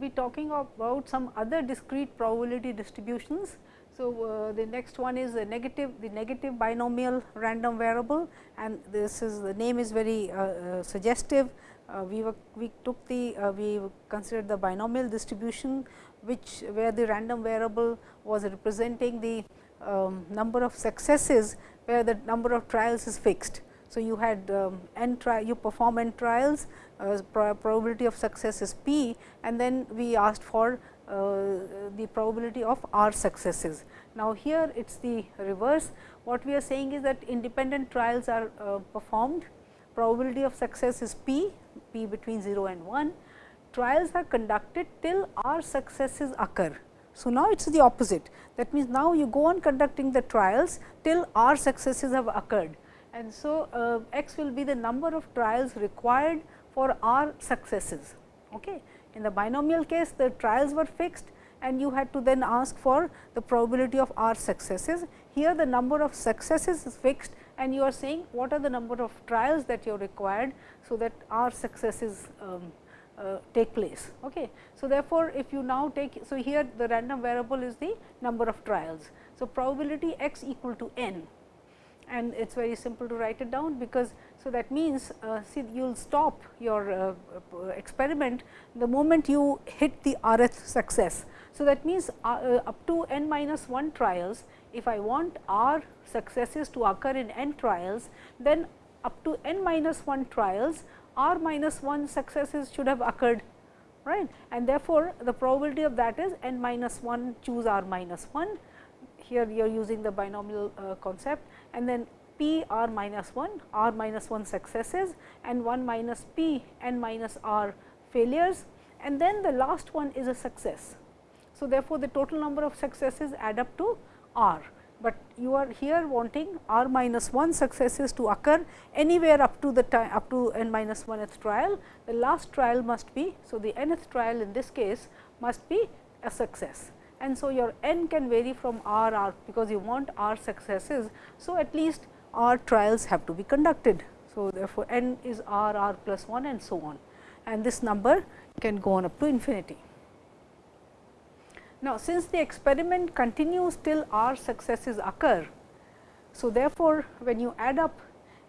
Be talking about some other discrete probability distributions. So, uh, the next one is the negative the negative binomial random variable and this is the name is very uh, uh, suggestive. Uh, we were we took the uh, we considered the binomial distribution which where the random variable was representing the um, number of successes where the number of trials is fixed. So, you had um, n tri you perform n trials probability of success is p and then we asked for uh, the probability of r successes. Now, here it is the reverse. What we are saying is that independent trials are uh, performed. Probability of success is p, p between 0 and 1 trials are conducted till r successes occur. So, now it is the opposite. That means, now you go on conducting the trials till r successes have occurred. And so uh, x will be the number of trials required for r successes. Okay. In the binomial case, the trials were fixed and you had to then ask for the probability of r successes. Here the number of successes is fixed and you are saying what are the number of trials that you are required. So, that r successes um, uh, take place. Okay. So, therefore, if you now take, so here the random variable is the number of trials. So, probability x equal to n and it is very simple to write it down because so that means uh, see you will stop your uh, experiment the moment you hit the rth success. So, that means uh, uh, up to n minus 1 trials if I want r successes to occur in n trials then up to n minus 1 trials r minus 1 successes should have occurred right and therefore, the probability of that is n minus 1 choose r minus 1 here you are using the binomial uh, concept and then p r minus 1 r minus 1 successes and 1 minus p n minus r failures and then the last one is a success. So, therefore, the total number of successes add up to r, but you are here wanting r minus 1 successes to occur anywhere up to the time up to n minus 1th trial. The last trial must be, so the nth trial in this case must be a success and so your n can vary from r r because you want r successes. So, at least r trials have to be conducted. So, therefore, n is r r plus 1 and so on and this number can go on up to infinity. Now, since the experiment continues till r successes occur, so therefore, when you add up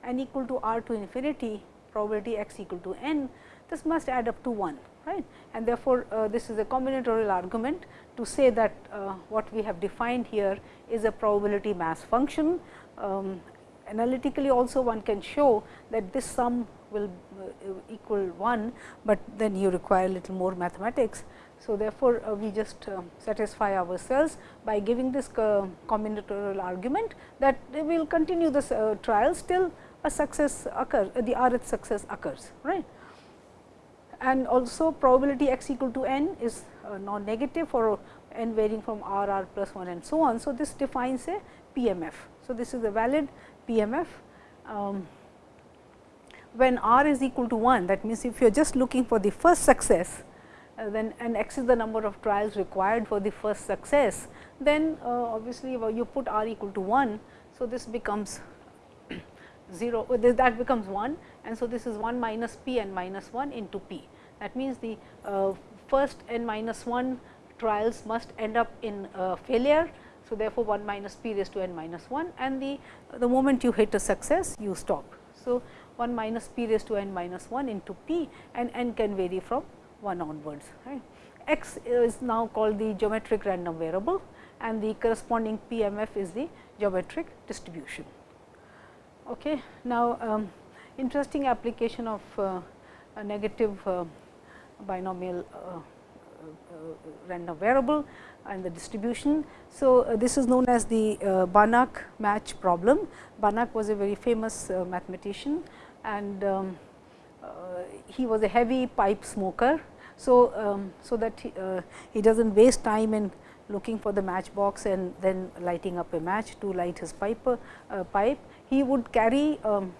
n equal to r to infinity probability x equal to n, this must add up to 1 right and therefore, uh, this is a combinatorial argument to say that uh, what we have defined here is a probability mass function. Um, analytically also one can show that this sum will uh, equal 1, but then you require a little more mathematics. So, therefore, uh, we just uh, satisfy ourselves by giving this combinatorial argument that we will continue this trials till a success occurs, the rth success occurs, right and also probability x equal to n is uh, non negative for n varying from r r plus 1 and so on. So, this defines a PMF. So, this is a valid PMF. Um, when r is equal to 1 that means, if you are just looking for the first success uh, then and x is the number of trials required for the first success, then uh, obviously, you put r equal to 1. So, this becomes 0 that becomes 1 and so this is 1 minus p and minus 1 into p. That means, the uh, first n minus 1 trials must end up in uh, failure. So, therefore, 1 minus p raised to n minus 1 and the, the moment you hit a success you stop. So, 1 minus p raised to n minus 1 into p and n can vary from 1 onwards. Right. x is now called the geometric random variable and the corresponding PMF is the geometric distribution. Okay. Now, um, interesting application of uh, a negative uh, binomial uh, random variable and the distribution. So, uh, this is known as the uh, Banach match problem. Banach was a very famous uh, mathematician and um, he was a heavy pipe smoker. So, um, so that he, he does not waste time in looking for the matchbox and then lighting up a match to light his pipe, pipe he would carry um,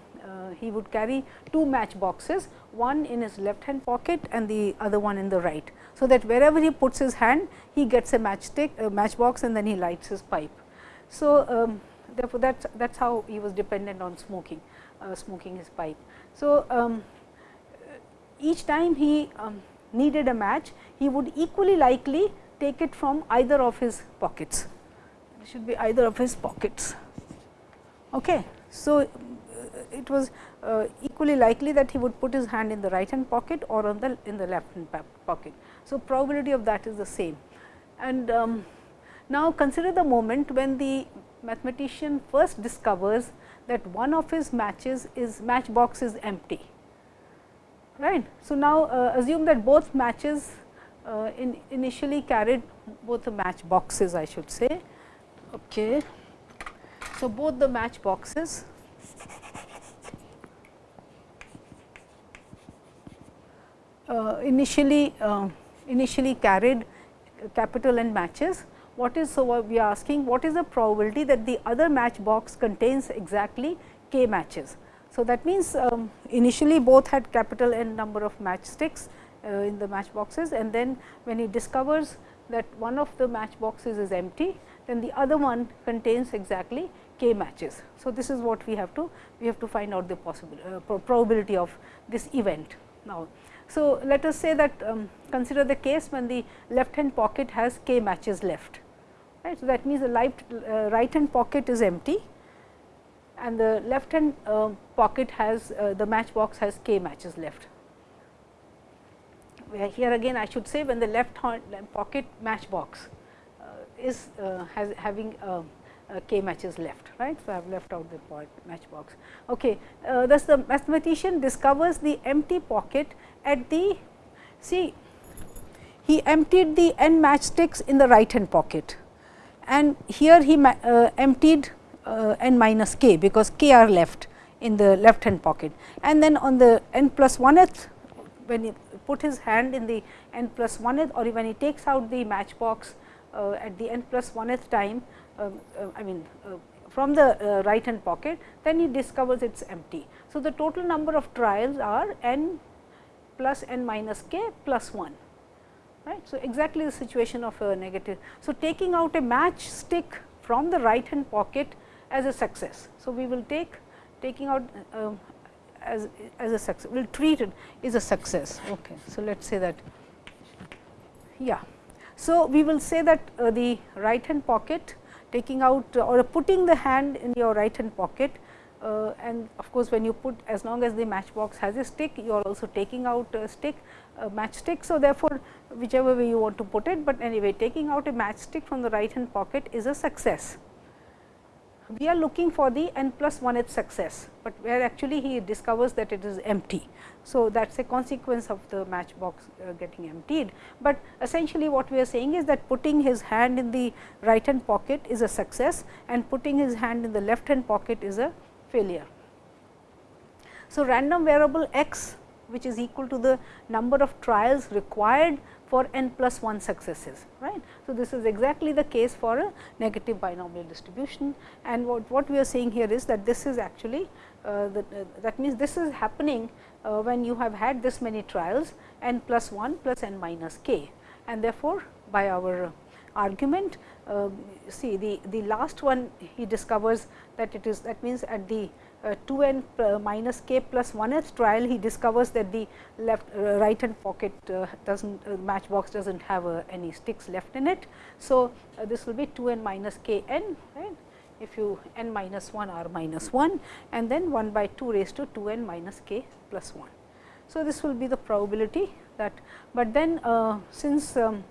he would carry two match boxes, one in his left hand pocket and the other one in the right. So, that wherever he puts his hand, he gets a matchstick, a match box and then he lights his pipe. So, um, therefore, that is how he was dependent on smoking, uh, smoking his pipe. So, um, each time he um, needed a match, he would equally likely take it from either of his pockets. It should be either of his pockets. Okay. So, uh, it was uh, equally likely that he would put his hand in the right hand pocket or on the in the left hand pocket. So, probability of that is the same. And um, now, consider the moment when the mathematician first discovers that one of his matches is matchbox is empty. Right. So, now uh, assume that both matches uh, in initially carried both the match boxes I should say. Okay. So, both the match boxes initially uh, initially carried capital N matches. What is so we are asking what is the probability that the other match box contains exactly k matches. So, that means, um, initially both had capital N number of matchsticks uh, in the match boxes and then when he discovers that one of the match boxes is empty, then the other one contains exactly k matches. So, this is what we have to we have to find out the possible uh, probability of this event. Now, so let us say that um, consider the case when the left hand pocket has k matches left. Right. So, that means the uh, right hand pocket is empty and the left hand uh, pocket has uh, the match box has k matches left. Where here again I should say when the left hand pocket match box uh, is uh, has having uh, k matches left right. So, I have left out the match box. Okay. thus the mathematician discovers the empty pocket at the see he emptied the n matchsticks in the right hand pocket and here he emptied uh, n minus k because k are left in the left hand pocket and then on the n plus 1th when he put his hand in the n plus 1th or when he takes out the matchbox uh, at the n plus 1th time uh, uh, I mean uh, from the uh, right hand pocket then he discovers it is empty. So, the total number of trials are n plus n minus k plus 1 right. So, exactly the situation of a negative. So, taking out a match stick from the right hand pocket as a success. So, we will take taking out uh, as, as a success, we will treat it is a success. Okay. So, let us say that yeah. So, we will say that uh, the right hand pocket taking out uh, or putting the hand in your right hand pocket uh, and of course, when you put as long as the matchbox has a stick you are also taking out a stick a matchstick. So, therefore, whichever way you want to put it, but anyway taking out a matchstick from the right hand pocket is a success we are looking for the n plus 1th success, but where actually he discovers that it is empty. So, that is a consequence of the matchbox uh, getting emptied, but essentially what we are saying is that putting his hand in the right hand pocket is a success and putting his hand in the left hand pocket is a failure. So, random variable x which is equal to the number of trials required for n plus 1 successes. right? So, this is exactly the case for a negative binomial distribution and what, what we are saying here is that this is actually uh, the, uh, that means this is happening uh, when you have had this many trials n plus 1 plus n minus k and therefore, by our argument uh, see the, the last one he discovers that it is that means at the uh, 2 n uh, minus k plus 1th trial he discovers that the left uh, right hand pocket uh, does not uh, matchbox does not have uh, any sticks left in it. So, this will be 2 n minus k n right if you n minus 1 r minus 1 and then 1 by 2 raised to 2 n minus k plus 1. So, this will be the probability that, but then since um,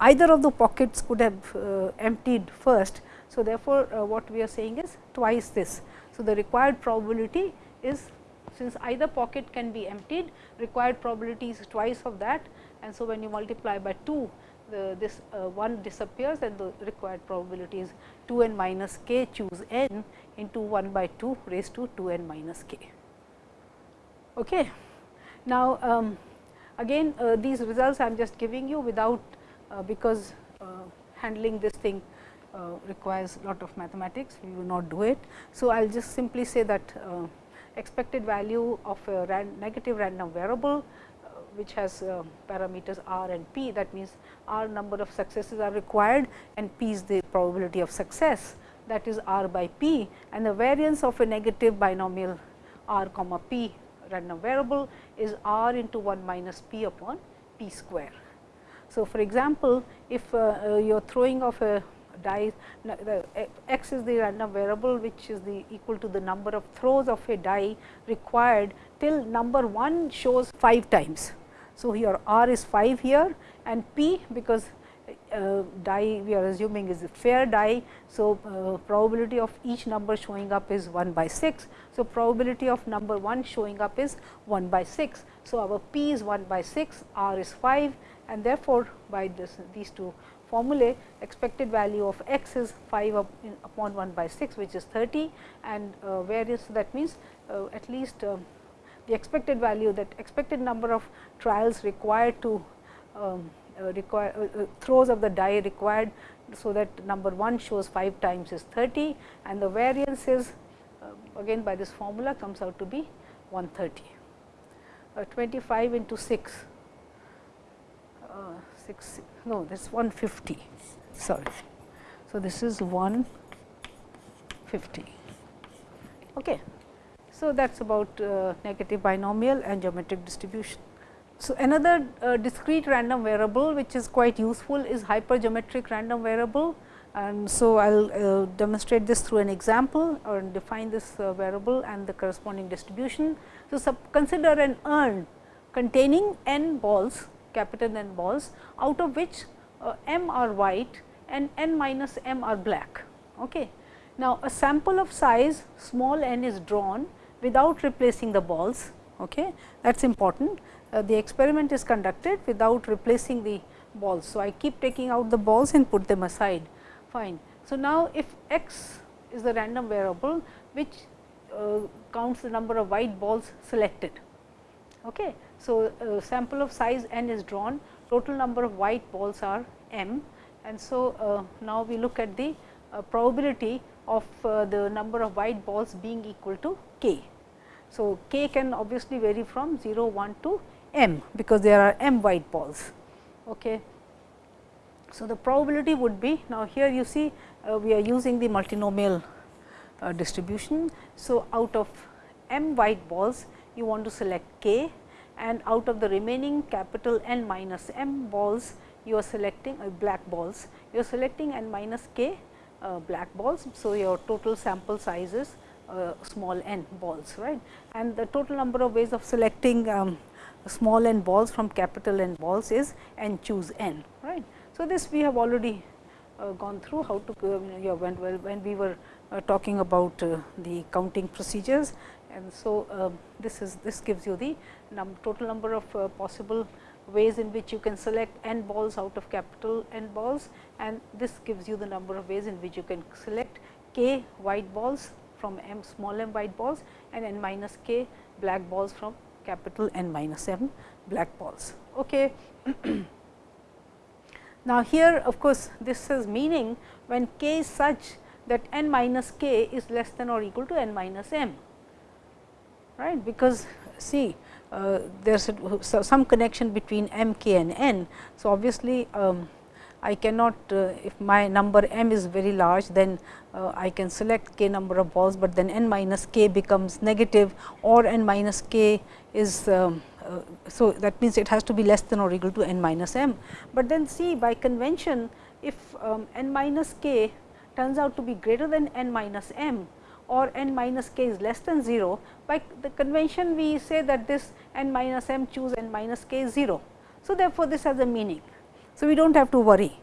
either of the pockets could have emptied first. So, therefore, what we are saying is twice this so, the required probability is since either pocket can be emptied required probability is twice of that and so when you multiply by 2 the, this uh, 1 disappears and the required probability is 2 n minus k choose n into 1 by 2 raised to 2 n minus k. Okay. Now, um, again uh, these results I am just giving you without uh, because uh, handling this thing uh, requires lot of mathematics, we will not do it. So, I will just simply say that uh, expected value of a ran negative random variable uh, which has uh, parameters r and p that means r number of successes are required and p is the probability of success that is r by p and the variance of a negative binomial r comma p random variable is r into 1 minus p upon p square. So, for example, if uh, you are throwing off a die, the x is the random variable which is the equal to the number of throws of a die required till number 1 shows 5 times. So, here r is 5 here and p because uh, die we are assuming is a fair die. So, uh, probability of each number showing up is 1 by 6. So, probability of number 1 showing up is 1 by 6. So, our p is 1 by 6, r is 5 and therefore, by this, these two formulae expected value of x is 5 up upon 1 by 6 which is 30 and uh, variance that means uh, at least uh, the expected value that expected number of trials required to um, uh, require uh, uh, throws of the die required. So, that number 1 shows 5 times is 30 and the variance is again by this formula comes out to be 130. 25 into 6, 6 no this 150 sorry. So, this is 150. Okay. So, that is about uh, negative binomial and geometric distribution. So, another uh, discrete random variable which is quite useful is hypergeometric random variable and so I will uh, demonstrate this through an example or define this uh, variable and the corresponding distribution. So, consider an urn containing n balls capital N balls out of which uh, m are white and n minus m are black. Okay. Now, a sample of size small n is drawn without replacing the balls. Okay. That is important uh, the experiment is conducted without replacing the balls. So, I keep taking out the balls and put them aside fine. So, now if x is the random variable which uh, counts the number of white balls selected. Okay. So, uh, sample of size n is drawn total number of white balls are m and so uh, now we look at the uh, probability of uh, the number of white balls being equal to k. So, k can obviously vary from 0 1 to m because there are m white balls. Okay. So, the probability would be now here you see uh, we are using the multinomial distribution. So, out of m white balls you want to select k and out of the remaining capital N minus m balls you are selecting uh, black balls you are selecting n minus k uh, black balls. So, your total sample size is uh, small n balls right and the total number of ways of selecting um, small n balls from capital N balls is n choose n right. So, this we have already uh, gone through how to uh, yeah, when, when we were uh, talking about the counting procedures and so um, this is this gives you the num total number of uh, possible ways in which you can select n balls out of capital N balls and this gives you the number of ways in which you can select k white balls from m small m white balls and n minus k black balls from capital N minus m black balls. Okay. now, here of course, this is meaning when k is such that n minus k is less than or equal to n minus m, right, because see uh, there is some connection between m, k and n. So, obviously, um, I cannot uh, if my number m is very large then uh, I can select k number of balls, but then n minus k becomes negative or n minus k is um, uh, so that means it has to be less than or equal to n minus m. But then see by convention if um, n minus k turns out to be greater than n minus m or n minus k is less than 0, by the convention we say that this n minus m choose n minus k is 0. So, therefore, this has a meaning so, we do not have to worry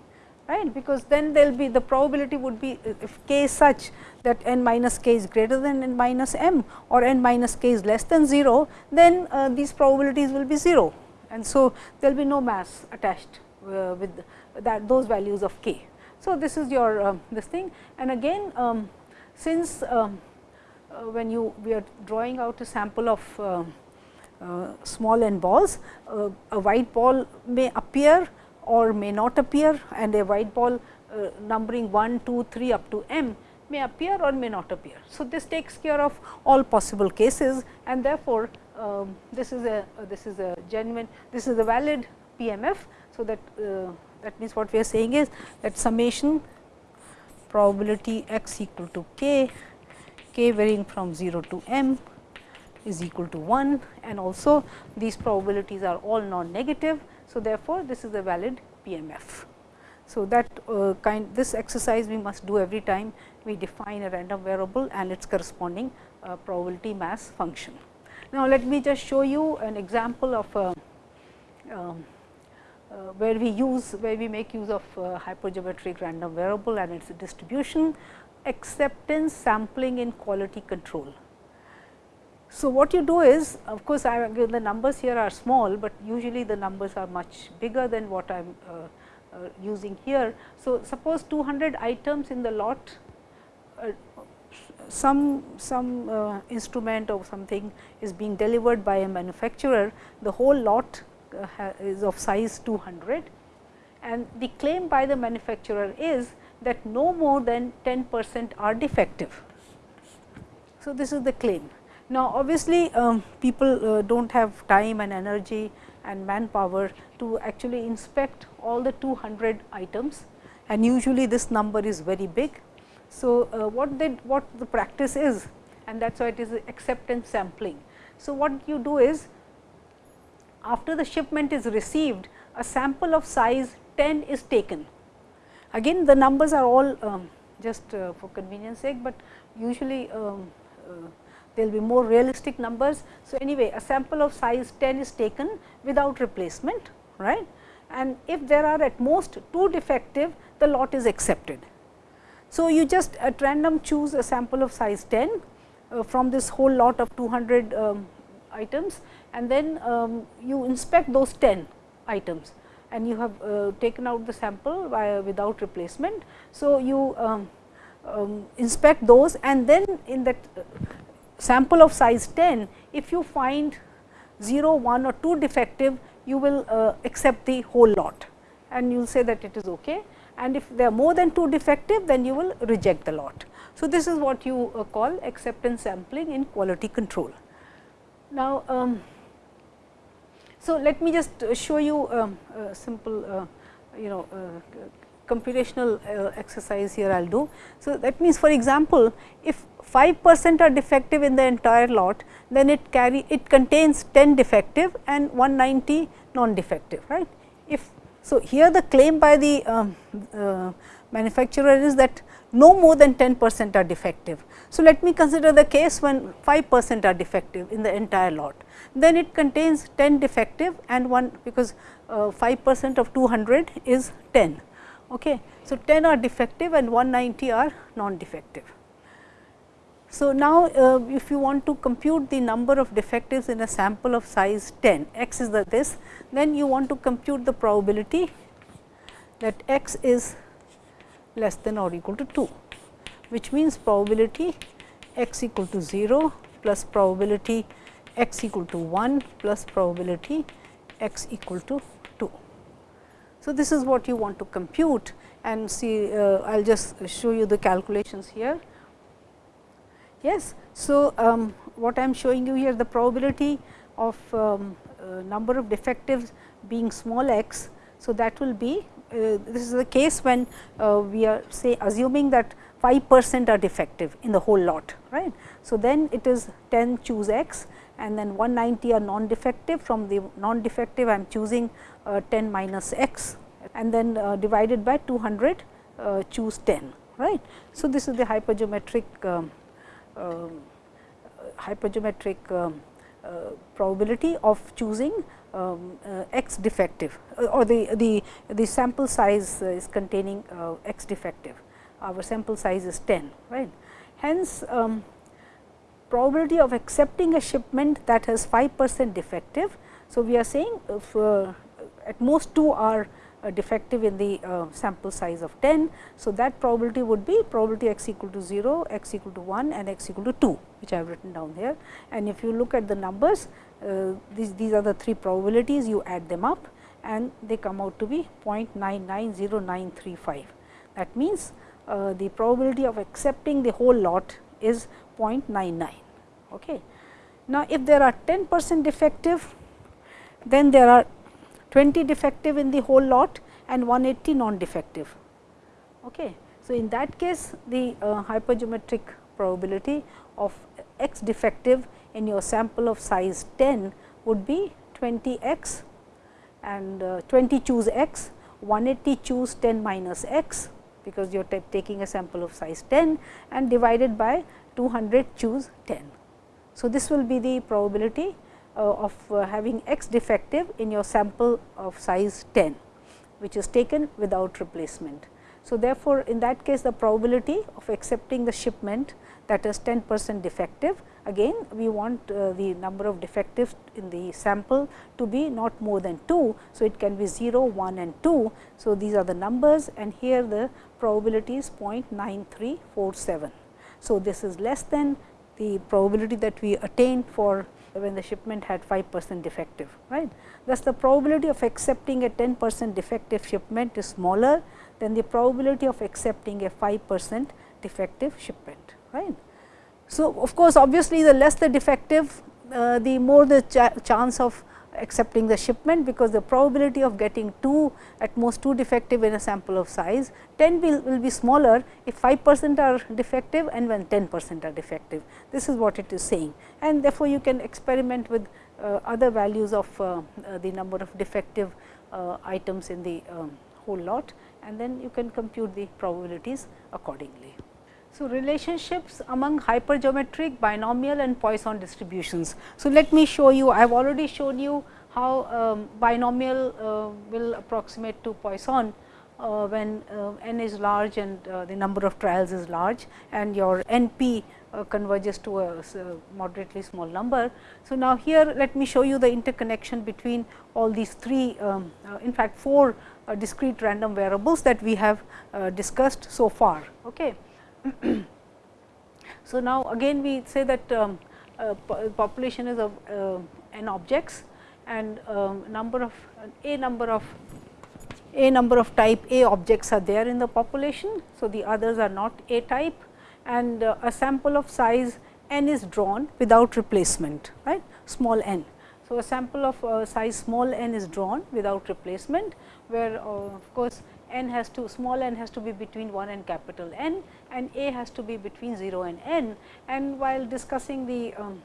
right because then there will be the probability would be if k is such that n minus k is greater than n minus m or n minus k is less than 0, then uh, these probabilities will be 0 and so there will be no mass attached uh, with that those values of k. So, this is your uh, this thing and again um, since um, uh, when you we are drawing out a sample of uh, uh, small n balls, a white ball may appear or may not appear and a white ball uh, numbering 1, 2, 3 up to m may appear or may not appear. So, this takes care of all possible cases and therefore, um, this is a uh, this is a genuine this is a valid PMF. So, that uh, that means what we are saying is that summation probability x equal to k, k varying from 0 to m is equal to 1 and also these probabilities are all non negative So, therefore, this is a valid PMF. So, that uh, kind this exercise we must do every time we define a random variable and its corresponding uh, probability mass function. Now, let me just show you an example of a, um, uh, where we use where we make use of uh, hypergeometric random variable and its distribution acceptance sampling in quality control. So, what you do is of course, I the numbers here are small, but usually the numbers are much bigger than what I am uh, uh, using here. So, suppose 200 items in the lot uh, some some uh, instrument or something is being delivered by a manufacturer the whole lot uh, is of size 200 and the claim by the manufacturer is that no more than 10 percent are defective. So, this is the claim. Now, obviously, um, people uh, do not have time and energy and manpower to actually inspect all the 200 items and usually this number is very big. So, uh, what they what the practice is and that is why it is acceptance sampling. So, what you do is after the shipment is received a sample of size 10 is taken. Again the numbers are all um, just uh, for convenience sake, but usually um, uh, there will be more realistic numbers. So, anyway a sample of size 10 is taken without replacement right and if there are at most 2 defective the lot is accepted. So, you just at random choose a sample of size 10 uh, from this whole lot of 200 um, items and then um, you inspect those 10 items and you have uh, taken out the sample by, without replacement. So, you um, um, inspect those and then in that uh, sample of size 10, if you find 0, 1 or 2 defective, you will uh, accept the whole lot and you will say that it is okay and if there are more than 2 defective, then you will reject the lot. So, this is what you uh, call acceptance sampling in quality control. Now, um, so let me just show you um, a simple uh, you know uh, computational uh, exercise here I will do. So, that means for example, if 5 percent are defective in the entire lot, then it carry it contains 10 defective and 190 non defective right. If so, here the claim by the um, uh, manufacturer is that no more than 10 percent are defective. So, let me consider the case when 5 percent are defective in the entire lot. Then it contains 10 defective and 1 because uh, 5 percent of 200 is 10. Okay. So, 10 are defective and 190 are non-defective. So, now uh, if you want to compute the number of defectives in a sample of size 10, x is the this, then you want to compute the probability that x is less than or equal to 2, which means probability x equal to 0 plus probability x equal to 1 plus probability x equal to 2. So, this is what you want to compute and see uh, I will just show you the calculations here. Yes. So, um, what I am showing you here the probability of um, uh, number of defectives being small x. So, that will be uh, this is the case when uh, we are say assuming that 5 percent are defective in the whole lot right. So, then it is 10 choose x and then 190 are non defective from the non defective I am choosing uh, 10 minus x and then uh, divided by 200 uh, choose 10 right. So, this is the hypergeometric um, um, hypergeometric um, uh, probability of choosing um, uh, x defective uh, or the, the, the sample size is containing x defective, our sample size is 10 right. Hence, um, probability of accepting a shipment that has 5 percent defective. So, we are saying if uh, at most 2 are uh, defective in the uh, sample size of 10. So, that probability would be probability x equal to 0, x equal to 1 and x equal to 2 which I have written down here. And if you look at the numbers uh, these, these are the three probabilities you add them up and they come out to be 0.990935. That means, uh, the probability of accepting the whole lot is 0.99. Okay. Now, if there are 10 percent defective then there are 20 defective in the whole lot and 180 non defective. Okay. So, in that case the uh, hypergeometric probability of x defective in your sample of size 10 would be 20 x and uh, 20 choose x, 180 choose 10 minus x because you are taking a sample of size 10 and divided by 200 choose 10. So, this will be the probability uh, of uh, having x defective in your sample of size 10, which is taken without replacement. So, therefore, in that case the probability of accepting the shipment that is 10 percent defective again we want uh, the number of defectives in the sample to be not more than 2. So, it can be 0, 1 and 2. So, these are the numbers and here the probability is 0.9347. So, this is less than the probability that we attained for when the shipment had 5 percent defective right. Thus, the probability of accepting a 10 percent defective shipment is smaller than the probability of accepting a 5 percent defective shipment right. So, of course, obviously, the less the defective uh, the more the ch chance of accepting the shipment, because the probability of getting 2 at most 2 defective in a sample of size 10 will, will be smaller if 5 percent are defective and when 10 percent are defective. This is what it is saying and therefore, you can experiment with uh, other values of uh, uh the number of defective uh, items in the um, whole lot and then you can compute the probabilities accordingly. So, relationships among hypergeometric, binomial and Poisson distributions. So, let me show you, I have already shown you how um, binomial uh, will approximate to Poisson uh, when uh, n is large and uh, the number of trials is large and your n p uh, converges to a, a, moderately small number. So, now here let me show you the interconnection between all these three um, uh, in fact, four discrete random variables that we have discussed so far. Okay. so, now again we say that um, uh, population is of uh, n objects and um, number of a number of a number of type A objects are there in the population. So, the others are not A type and uh, a sample of size n is drawn without replacement right small n. So, a sample of uh, size small n is drawn without replacement where uh, of course, n has to small n has to be between 1 and capital N and a has to be between 0 and n. And while discussing the um,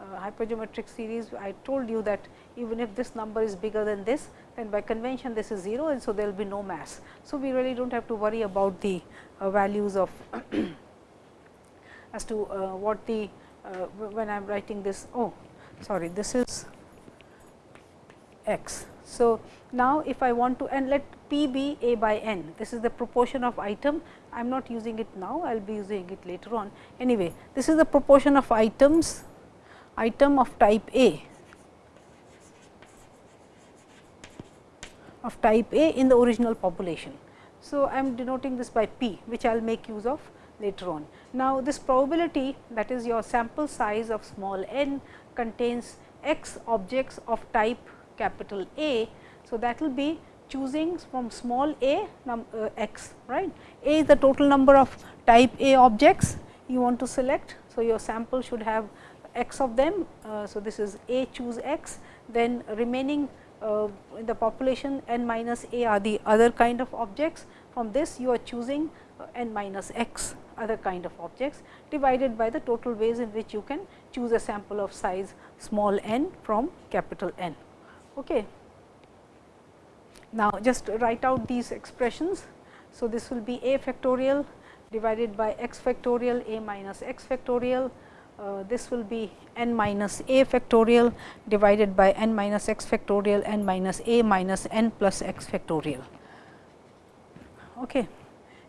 uh, hypergeometric series, I told you that even if this number is bigger than this, then by convention this is 0 and so there will be no mass. So, we really do not have to worry about the uh, values of as to uh, what the uh, when I am writing this, oh sorry this is x. So, now if I want to and let p be a by n, this is the proportion of item, I am not using it now, I will be using it later on. Anyway, this is the proportion of items, item of type A, of type A in the original population. So, I am denoting this by p, which I will make use of later on. Now, this probability that is your sample size of small n contains x objects of type capital A. So, that will be choosing from small a num, uh, x right. A is the total number of type A objects you want to select. So, your sample should have x of them. Uh, so, this is A choose x then remaining uh, in the population n minus a are the other kind of objects. From this you are choosing uh, n minus x other kind of objects divided by the total ways in which you can choose a sample of size small n from capital N. Okay. Now, just write out these expressions. So, this will be a factorial divided by x factorial a minus x factorial. Uh, this will be n minus a factorial divided by n minus x factorial n minus a minus n plus x factorial. Okay.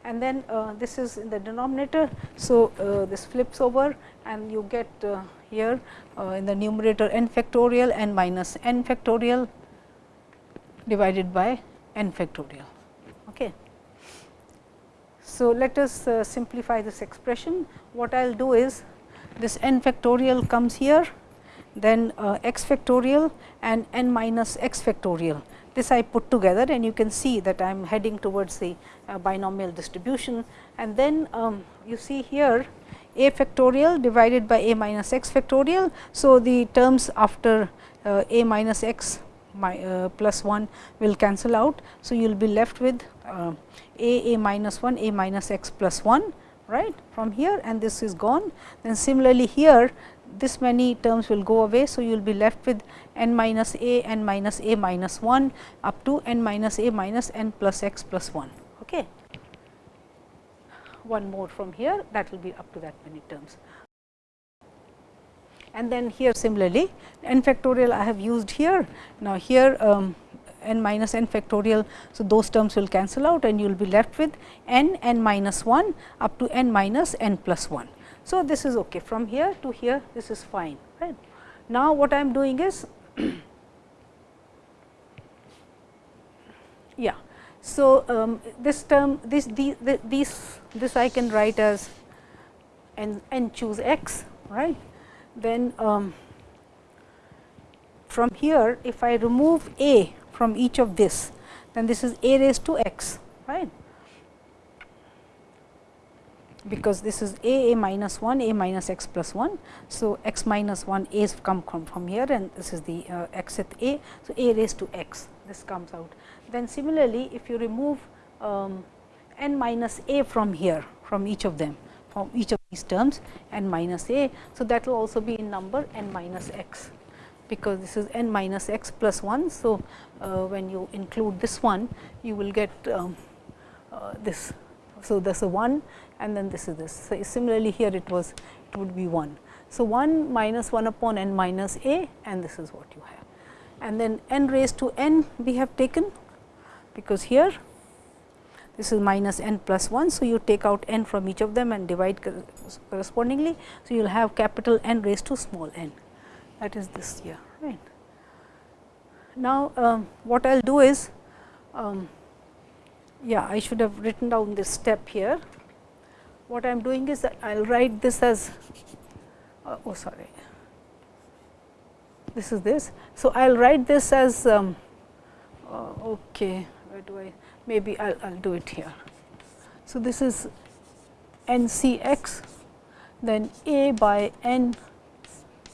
And then uh, this is in the denominator. So, uh, this flips over and you get uh, here uh, in the numerator n factorial n minus n factorial divided by n factorial. Okay. So, let us uh, simplify this expression. What I will do is this n factorial comes here, then uh, x factorial and n minus x factorial. This I put together and you can see that I am heading towards the uh, binomial distribution. And then um, you see here a factorial divided by a minus x factorial. So, the terms after uh, a minus x my, uh, plus 1 will cancel out. So, you will be left with uh, a a minus 1 a minus x plus 1 right from here and this is gone. Then similarly, here this many terms will go away. So, you will be left with n minus a n minus a minus 1 up to n minus a minus n plus x plus 1. Okay. One more from here that will be up to that many terms. And then here similarly n factorial I have used here. Now, here um, n minus n factorial. So, those terms will cancel out and you will be left with n n minus 1 up to n minus n plus 1. So, this is okay from here to here this is fine. Right. Now, what I am doing is yeah. So, um, this term this the, the, these this I can write as n, n choose x right. Then um, from here if I remove a from each of this, then this is a raised to x, right because this is a a minus 1 a minus x plus 1. So, x minus 1 a is come from, from here and this is the uh, xth a. So, a raised to x this comes out. Then similarly, if you remove um, n minus a from here from each of them from each of these terms n minus a. So, that will also be in number n minus x because this is n minus x plus 1. So, uh, when you include this one you will get um, uh, this. So, there is a 1 and then this is this. So, similarly, here it was it would be 1. So, 1 minus 1 upon n minus a and this is what you have. And then n raised to n we have taken because here this is minus n plus 1. So, you take out n from each of them and divide correspondingly. So, you will have capital N raised to small n that is this here right. Now, um, what I will do is um, yeah I should have written down this step here. What I am doing is that I will write this as uh, oh sorry this is this. So, I will write this as um, uh, okay where do I maybe I will do it here. So, this is n c x then a by n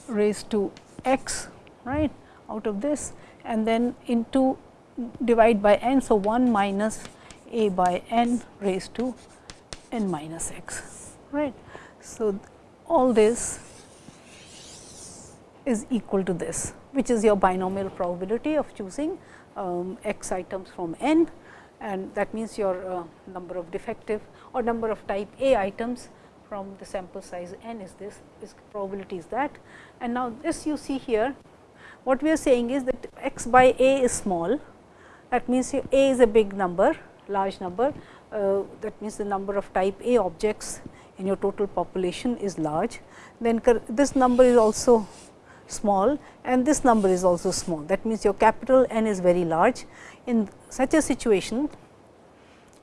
raised to x right out of this and then into divide by n. So, 1 minus a by n raised to n minus x right. So, all this is equal to this which is your binomial probability of choosing um, x items from n and that means your uh, number of defective or number of type A items from the sample size n is this is probability is that. And now, this you see here what we are saying is that x by A is small that means, A is a big number large number uh, that means the number of type A objects in your total population is large. Then this number is also small and this number is also small. That means, your capital N is very large. In such a situation,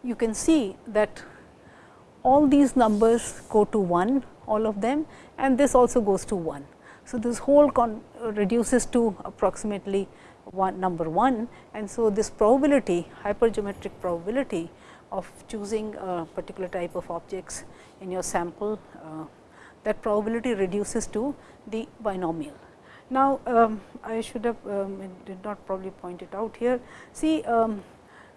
you can see that all these numbers go to 1, all of them and this also goes to 1. So, this whole reduces to approximately one number 1 and so this probability hypergeometric probability of choosing a particular type of objects in your sample uh, that probability reduces to the binomial. Now, um, I should have um, did not probably point it out here. See, um,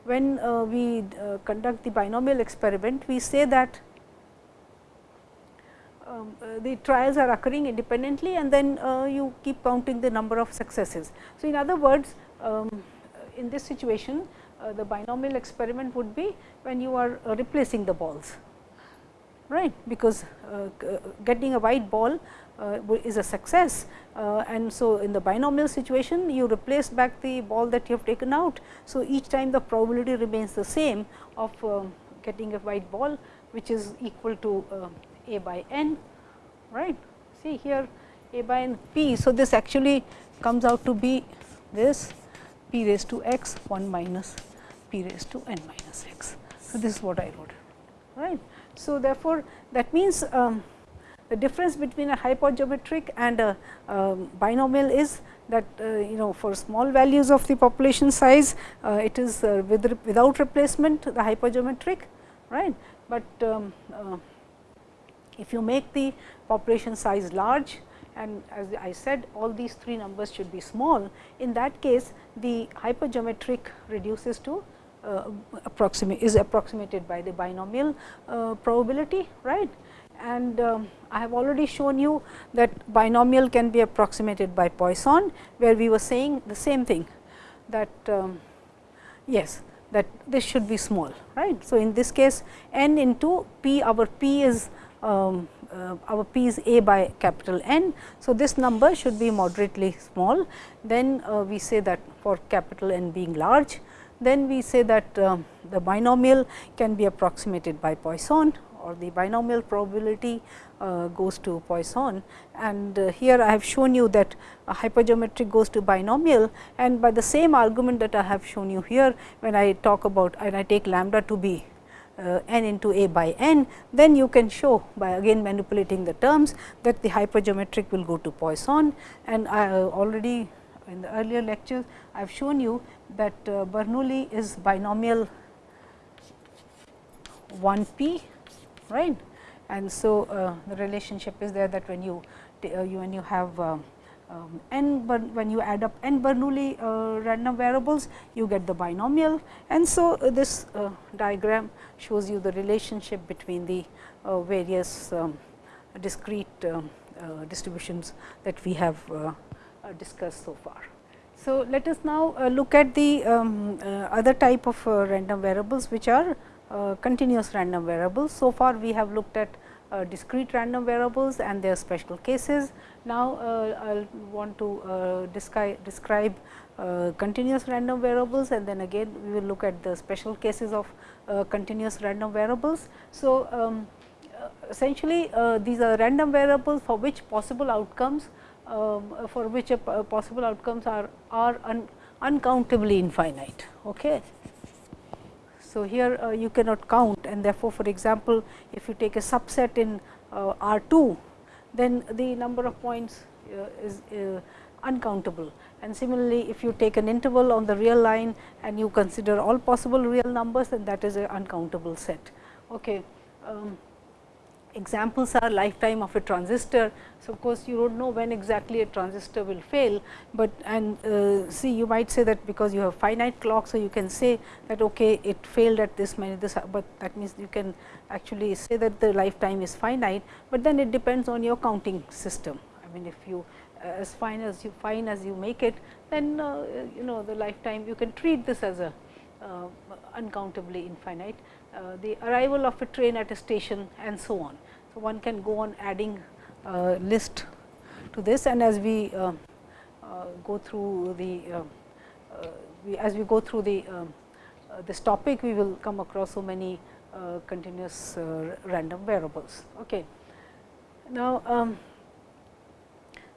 when uh, we uh, conduct the binomial experiment, we say that um, uh, the trials are occurring independently and then uh, you keep counting the number of successes. So, in other words, um, in this situation, uh, the binomial experiment would be when you are uh, replacing the balls, right, because getting a white ball uh, is a success. Uh, and so, in the binomial situation you replace back the ball that you have taken out. So, each time the probability remains the same of uh, getting a white ball which is equal to a by n right. See here a by n p. So, this actually comes out to be this p raised to x 1 minus p raised to n minus x. So, this is what I wrote right. So, therefore, that means um, the difference between a hypergeometric and a um, binomial is that uh, you know for small values of the population size uh, it is uh, with without replacement the hypergeometric right, but um, uh, if you make the population size large and as I said all these three numbers should be small in that case the hypergeometric reduces to uh, approximate is approximated by the binomial uh, probability right and um, I have already shown you that binomial can be approximated by Poisson, where we were saying the same thing that um, yes that this should be small right. So, in this case n into p our p is um, uh, our p is a by capital N. So, this number should be moderately small then uh, we say that for capital N being large then we say that uh, the binomial can be approximated by Poisson or the binomial probability uh, goes to Poisson. And uh, here I have shown you that hypergeometric goes to binomial and by the same argument that I have shown you here when I talk about and I take lambda to be uh, n into a by n, then you can show by again manipulating the terms that the hypergeometric will go to Poisson and I already in the earlier lectures I have shown you that uh, Bernoulli is binomial 1 p right. And so, uh, the relationship is there that when you, uh, you when you have um, um, n when you add up n Bernoulli uh, random variables you get the binomial and so uh, this uh, diagram shows you the relationship between the uh, various um, discrete um, distributions that we have discussed so far. So, let us now look at the um, other type of random variables which are uh, continuous random variables. So far we have looked at uh, discrete random variables and their special cases. Now, uh, I will want to uh, describe, uh, continuous random variables and then again we will look at the special cases of uh, continuous random variables. So, um, essentially these are random variables for which possible outcomes um, for which possible outcomes are, are un, uncountably infinite. Okay. So, here uh, you cannot count and therefore, for example, if you take a subset in uh, R 2, then the number of points uh, is uh, uncountable. And similarly, if you take an interval on the real line and you consider all possible real numbers, then that is an uncountable set. Okay. Um, examples are lifetime of a transistor. So, of course, you do not know when exactly a transistor will fail, but and uh, see you might say that because you have finite clock. So, you can say that okay, it failed at this many this, but that means you can actually say that the lifetime is finite, but then it depends on your counting system. I mean if you uh, as fine as you fine as you make it, then uh, you know the lifetime you can treat this as a uncountably infinite. Uh, the arrival of a train at a station and so on. So, one can go on adding uh, list to this and as we uh, uh go through the uh, we, as we go through the this topic we will come across so many continuous random variables. Okay. Now, um,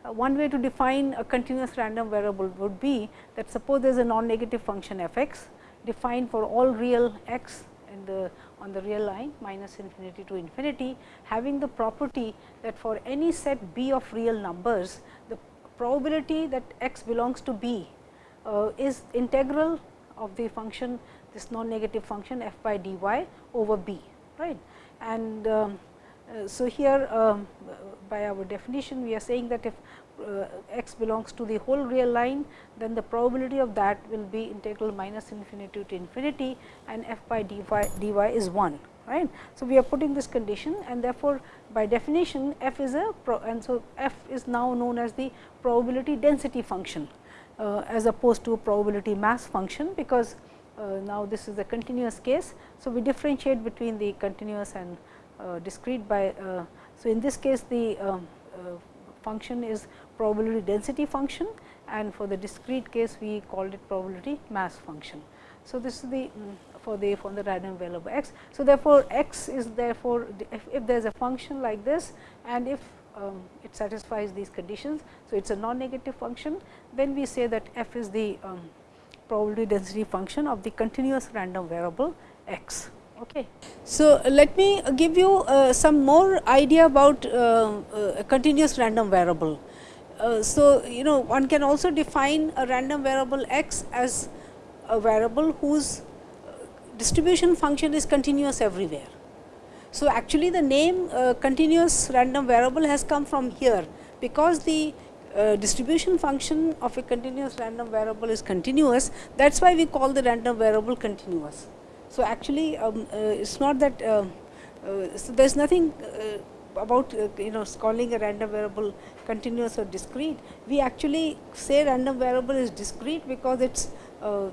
one way to define a continuous random variable would be that suppose there is a non negative function f x defined for all real x the on the real line minus infinity to infinity having the property that for any set b of real numbers the probability that x belongs to b uh, is integral of the function this non negative function f by dy over b right? And um, uh, so here um, by our definition we are saying that if uh, x belongs to the whole real line, then the probability of that will be integral minus infinity to infinity and f by dy, dy is 1. Right. So, we are putting this condition and therefore, by definition f is a and so f is now known as the probability density function uh, as opposed to probability mass function, because uh, now this is a continuous case. So, we differentiate between the continuous and uh, discrete by. Uh, so, in this case the um, uh, function is probability density function and for the discrete case we called it probability mass function. So, this is the for the for the random variable x. So, therefore, x is therefore, if, if there is a function like this and if um, it satisfies these conditions. So, it is a non-negative function then we say that f is the um, probability density function of the continuous random variable x. Okay. So, let me give you uh, some more idea about uh, uh, a continuous random variable. Uh, so, you know one can also define a random variable x as a variable whose uh, distribution function is continuous everywhere. So, actually the name uh, continuous random variable has come from here, because the uh, distribution function of a continuous random variable is continuous that is why we call the random variable continuous. So, actually um, uh, it is not that so there is nothing about uh, you know calling a random variable continuous or discrete, we actually say random variable is discrete because its uh,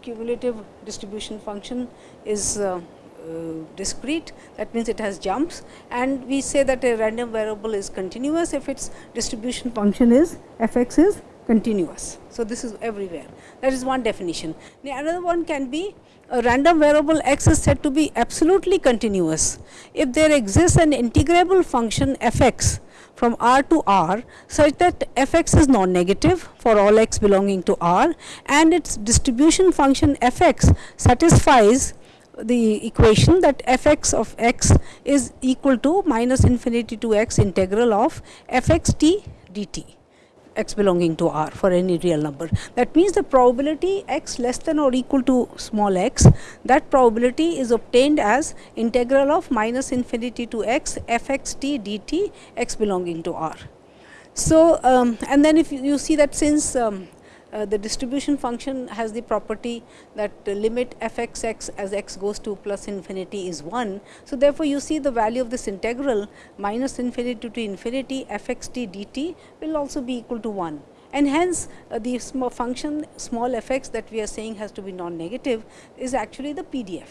cumulative distribution function is uh, uh, discrete that means it has jumps and we say that a random variable is continuous if its distribution function is f x is continuous. So, this is everywhere that is one definition. The another one can be a random variable x is said to be absolutely continuous. If there exists an integrable function f x from r to r such that f x is non-negative for all x belonging to r and its distribution function f x satisfies the equation that f x of x is equal to minus infinity to x integral of f x t dt x belonging to r for any real number. That means, the probability x less than or equal to small x that probability is obtained as integral of minus infinity to x f x t dt x belonging to r. So, um, and then if you, you see that since um, uh, the distribution function has the property that uh, limit f x x as x goes to plus infinity is 1. So, therefore, you see the value of this integral minus infinity to infinity f x t dt will also be equal to 1 and hence uh, the small function small f x that we are saying has to be non negative is actually the PDF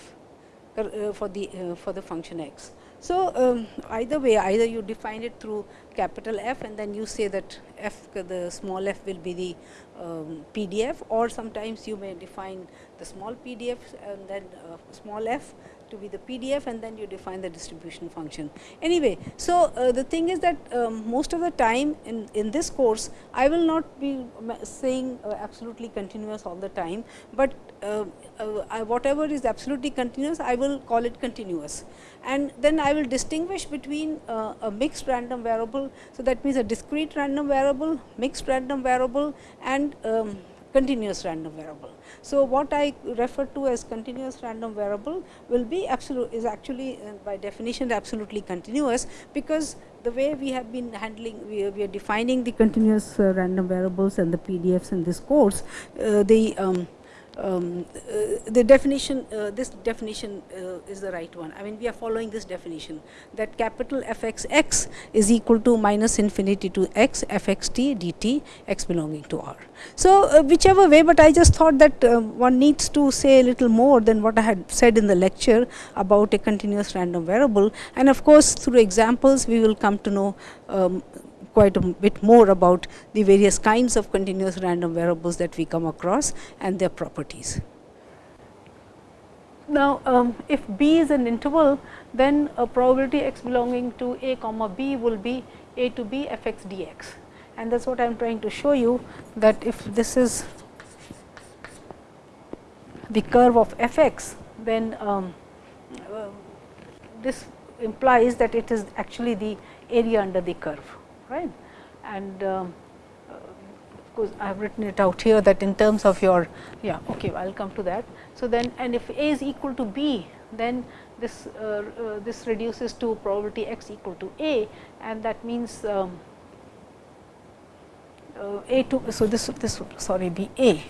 uh, for the uh, for the function x. So, um, either way either you define it through capital F and then you say that f the small f will be the um, PDF or sometimes you may define the small PDF and then uh, small f to be the PDF and then you define the distribution function. Anyway, so uh, the thing is that um, most of the time in, in this course, I will not be saying uh, absolutely continuous all the time, but uh, uh whatever is absolutely continuous, I will call it continuous. And then I will distinguish between uh, a mixed random variable. So, that means a discrete random variable, mixed random variable and um, continuous random variable. So, what I refer to as continuous random variable will be absolute is actually uh, by definition absolutely continuous, because the way we have been handling we are, we are defining the continuous uh, random variables and the PDFs in this course, uh, the um, um, uh, the definition uh, this definition uh, is the right one. I mean we are following this definition that capital f x x is equal to minus infinity to x f x t dt x belonging to r. So, whichever way, but I just thought that one needs to say a little more than what I had said in the lecture about a continuous random variable and of course, through examples we will come to know um, quite a bit more about the various kinds of continuous random variables that we come across and their properties. Now, um, if b is an interval, then a probability x belonging to a comma b will be a to b f x d x and that is what I am trying to show you that if this is the curve of f x, then um, uh, this implies that it is actually the area under the curve right. And uh, of course, I have written it out here that in terms of your yeah okay I will come to that. So, then and if a is equal to b then this uh, uh, this reduces to probability x equal to a and that means um, uh, a to so this this sorry be a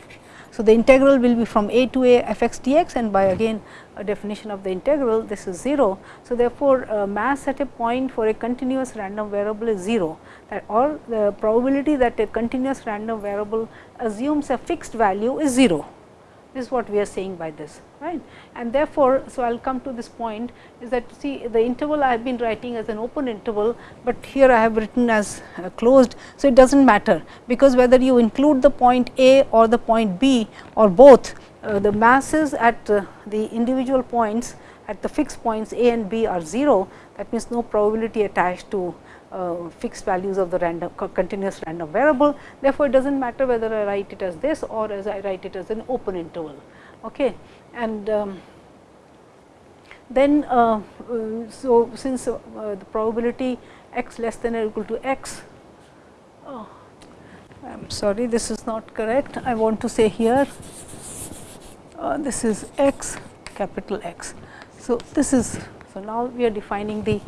so, the integral will be from a to a f x dx and by again a definition of the integral this is 0. So, therefore, uh, mass at a point for a continuous random variable is 0 that or the probability that a continuous random variable assumes a fixed value is 0. This is what we are saying by this right. And therefore, so I will come to this point is that see the interval I have been writing as an open interval, but here I have written as uh, closed. So, it does not matter, because whether you include the point A or the point B or both uh, the masses at uh, the individual points at the fixed points A and B are 0 that means no probability attached to uh, fixed values of the random continuous random variable. Therefore, it does not matter whether I write it as this or as I write it as an open interval. Okay. And um, then, uh, uh, so since uh, the probability x less than or equal to x, oh, I am sorry this is not correct. I want to say here uh, this is x capital X. So, this is so, now we are defining the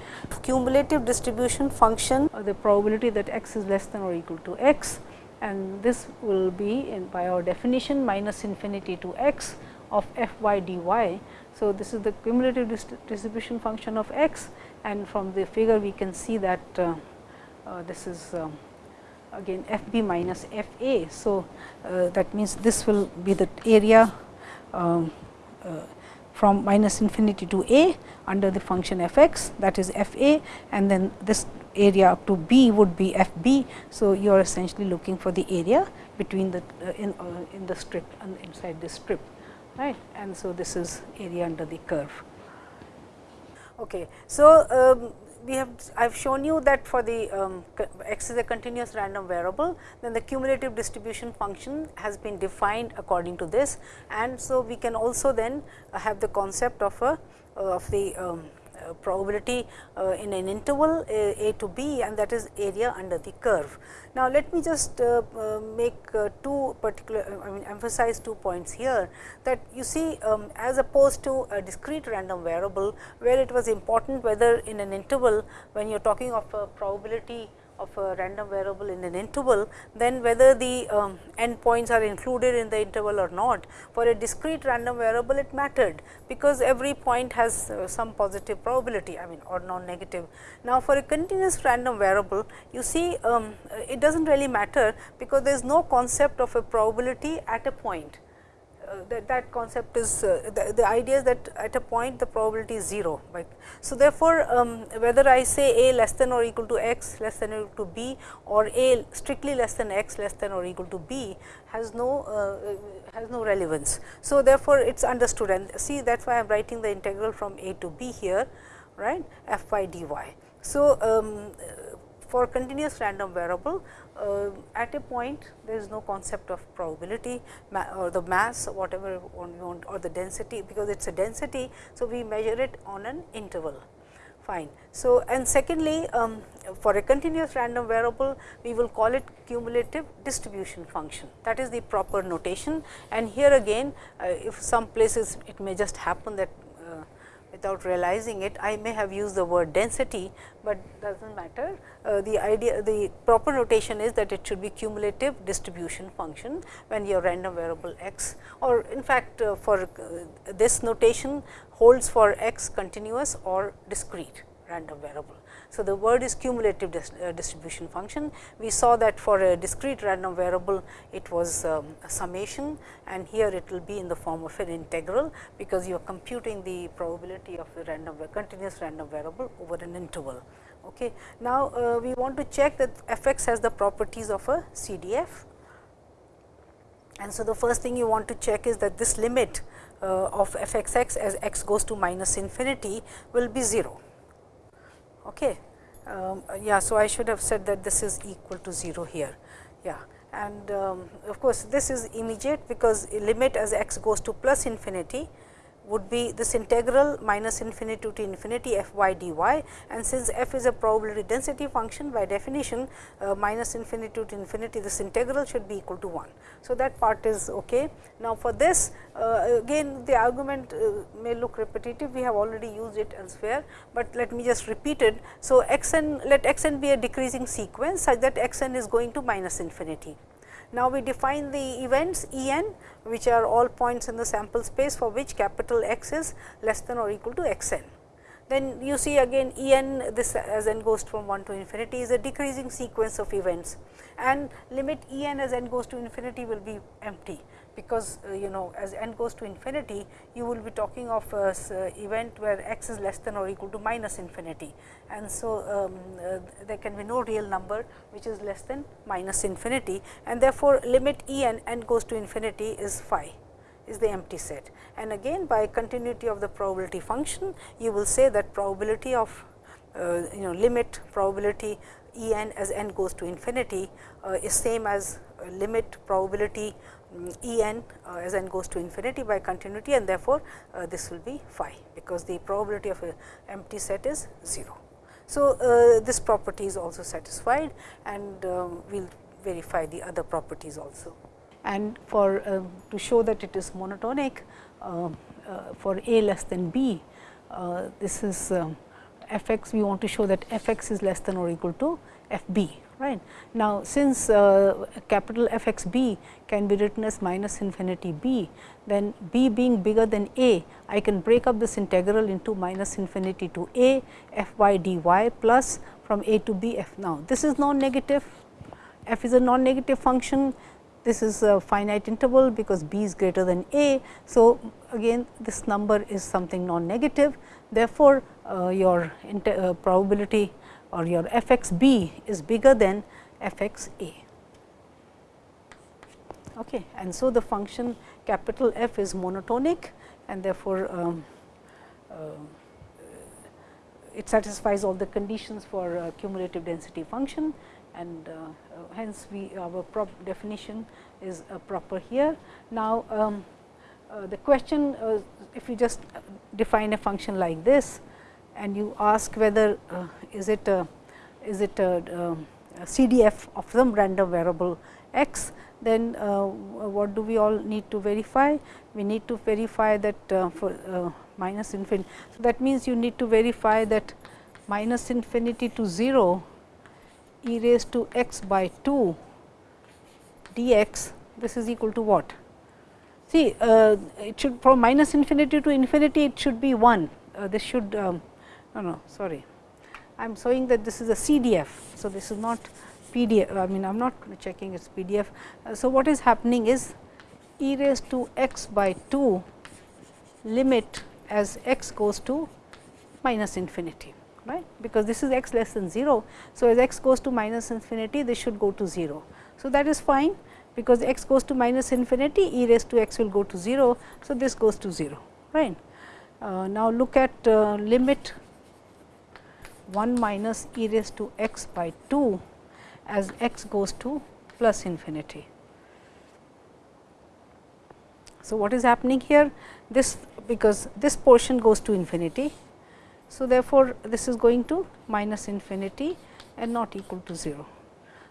cumulative distribution function or the probability that x is less than or equal to x and this will be in by our definition minus infinity to x of f y d y. So, this is the cumulative distribution function of x and from the figure we can see that uh, uh, this is um, again f b minus f a. So, uh, that means this will be the area um, from minus infinity to a under the function f x that is f a and then this area up to b would be f b. So, you are essentially looking for the area between the uh, in, uh, in the strip and inside this strip right and so this is area under the curve. Okay. So, um, we have I have shown you that for the um, x is a continuous random variable, then the cumulative distribution function has been defined according to this. And so, we can also then have the concept of a of the um, uh, probability uh, in an interval a, a, to b and that is area under the curve. Now, let me just uh, make two particular I mean emphasize two points here that you see um, as opposed to a discrete random variable where it was important whether in an interval when you are talking of a probability of a random variable in an interval, then whether the um, endpoints are included in the interval or not. For a discrete random variable it mattered, because every point has uh, some positive probability I mean or non negative. Now, for a continuous random variable you see um, it does not really matter, because there is no concept of a probability at a point that, that concept is uh, the, the, idea is that at a point the probability is 0. Right. So, therefore, um, whether I say a less than or equal to x less than or equal to b or a strictly less than x less than or equal to b has no uh, has no relevance. So, therefore, it is understood and see that is why I am writing the integral from a to b here right f by dy. So, um, for continuous random variable uh, at a point there is no concept of probability or the mass whatever you want or the density because it is a density. So, we measure it on an interval fine. So, and secondly um, for a continuous random variable we will call it cumulative distribution function that is the proper notation and here again uh, if some places it may just happen that without realizing it. I may have used the word density, but does not matter. Uh, the idea the proper notation is that it should be cumulative distribution function when your random variable x or in fact, uh, for uh, this notation holds for x continuous or discrete random variable. So, the word is cumulative dis, uh, distribution function. We saw that for a discrete random variable it was um, a summation and here it will be in the form of an integral, because you are computing the probability of the random continuous random variable over an interval. Okay. Now, uh, we want to check that f x has the properties of a CDF. And so, the first thing you want to check is that this limit uh, of f x x as x goes to minus infinity will be 0. Okay. Um, yeah, so I should have said that this is equal to 0 here. Yeah, and um, of course, this is immediate because limit as x goes to plus infinity would be this integral minus infinity to infinity f y dy and since f is a probability density function by definition uh, minus infinity to infinity this integral should be equal to 1. So, that part is ok. Now, for this uh, again the argument uh, may look repetitive we have already used it elsewhere, but let me just repeat it. So, x n let x n be a decreasing sequence such that x n is going to minus infinity. Now, we define the events E n which are all points in the sample space for which capital X is less than or equal to x n. Then you see again E n this as n goes from 1 to infinity is a decreasing sequence of events and limit E n as n goes to infinity will be empty because uh, you know as n goes to infinity you will be talking of a uh, event where x is less than or equal to minus infinity. And so um, uh, there can be no real number which is less than minus infinity. And therefore limit E n n goes to infinity is phi is the empty set. And again by continuity of the probability function you will say that probability of uh, you know limit probability E n as n goes to infinity uh, is same as uh, limit probability E n uh, as n goes to infinity by continuity and therefore, uh, this will be phi because the probability of a empty set is 0. So, uh, this property is also satisfied and um, we will verify the other properties also. And for uh, to show that it is monotonic uh, for a less than b, this is um, f x we want to show that f x is less than or equal to f b Now, since uh, capital f x b can be written as minus infinity b, then b being bigger than a, I can break up this integral into minus infinity to a f y d y plus from a to b f. Now, this is non-negative, f is a non-negative function, this is a finite interval because b is greater than a. So, again this number is something non-negative. Therefore, uh, your uh, probability or your f x b is bigger than f x a. Okay. And so, the function capital F is monotonic and therefore, um, uh, it satisfies all the conditions for uh, cumulative density function and uh, uh hence we our definition is uh, proper here. Now, um, uh, the question if you just define a function like this and you ask whether is it a is it a, um, a CDF of some random variable x, then uh, what do we all need to verify? We need to verify that uh, for uh, minus infinity. So, that means you need to verify that minus infinity to 0 e raised to x by 2 dx this is equal to what? See uh, it should from minus infinity to infinity it should be 1 uh, this should um, no no sorry I am showing that this is a CDF. So, this is not PDF I mean I am not checking its PDF. Uh, so, what is happening is e raised to x by 2 limit as x goes to minus infinity right because this is x less than 0. So, as x goes to minus infinity this should go to 0. So, that is fine because x goes to minus infinity e raised to x will go to 0. So, this goes to 0 right. Uh, now, look at uh, limit 1 minus e raised to x by 2 as x goes to plus infinity. So, what is happening here? This because this portion goes to infinity. So, therefore, this is going to minus infinity and not equal to 0.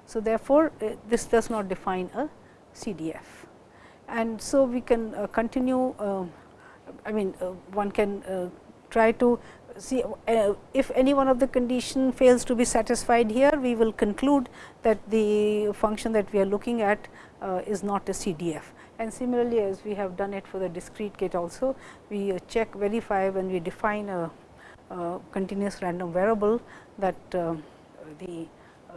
So, therefore, uh, this does not define a CDF. And so, we can uh, continue uh, I mean one can try to see uh, if any one of the condition fails to be satisfied here, we will conclude that the function that we are looking at uh, is not a CDF. And similarly, as we have done it for the discrete gate also, we uh, check verify when we define a, a continuous random variable that uh, the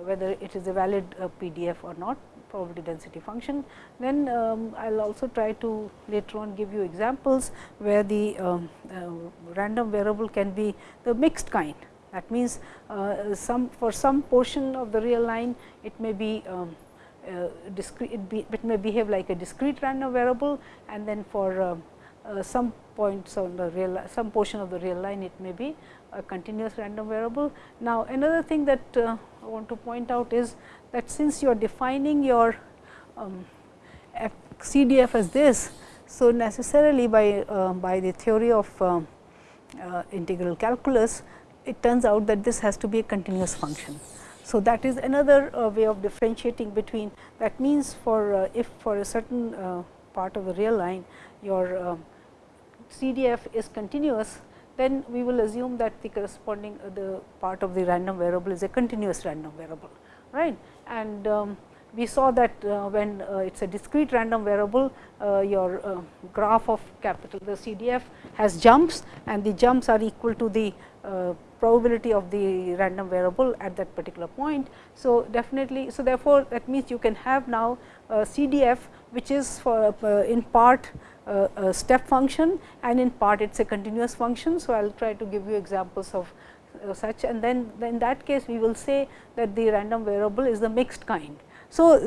whether it is a valid uh, PDF or not probability density function. Then um, I will also try to later on give you examples where the um, uh, random variable can be the mixed kind. That means, uh, some for some portion of the real line it may be um, uh, discrete, it, be, it, may behave like a discrete random variable and then for uh, uh, some points on the real some portion of the real line it may be a continuous random variable. Now, another thing that uh, I want to point out is that since you are defining your um, CDF as this. So, necessarily by, uh, by the theory of uh, uh, integral calculus, it turns out that this has to be a continuous function. So, that is another uh, way of differentiating between that means for uh, if for a certain uh, part of the real line your CDF is continuous, then we will assume that the corresponding the part of the random variable is a continuous random variable right. And um, we saw that uh, when uh, it is a discrete random variable, uh, your uh, graph of capital the CDF has jumps and the jumps are equal to the uh, probability of the random variable at that particular point. So, definitely, so therefore, that means you can have now CDF which is for in part a step function and in part it is a continuous function. So, I will try to give you examples of uh, such and then in that case we will say that the random variable is the mixed kind. So,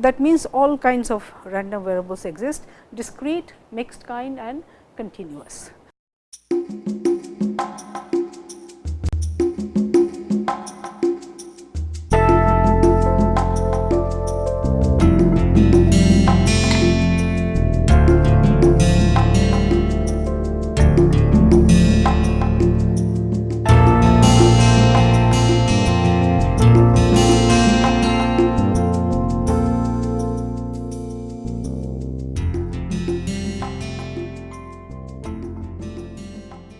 that means all kinds of random variables exist discrete, mixed kind and continuous.